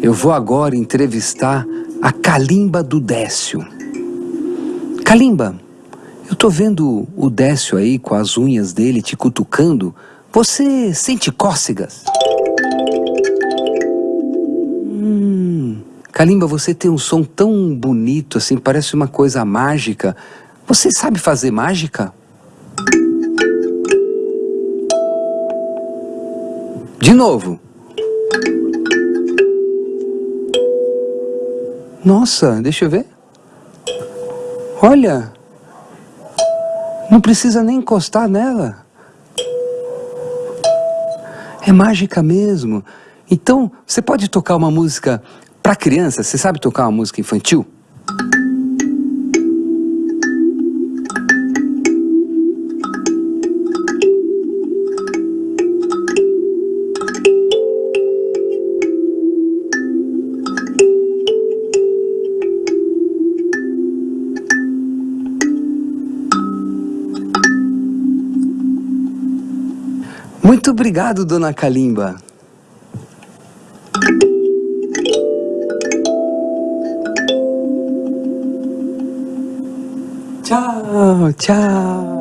Eu vou agora entrevistar a Calimba do Décio. Calimba, eu tô vendo o Décio aí com as unhas dele te cutucando. Você sente cócegas? Hum, Kalimba, você tem um som tão bonito assim, parece uma coisa mágica. Você sabe fazer mágica? De novo. Nossa, deixa eu ver. Olha, não precisa nem encostar nela. É mágica mesmo. Então, você pode tocar uma música para criança? Você sabe tocar uma música infantil? Muito obrigado, dona Kalimba. Tchau, tchau.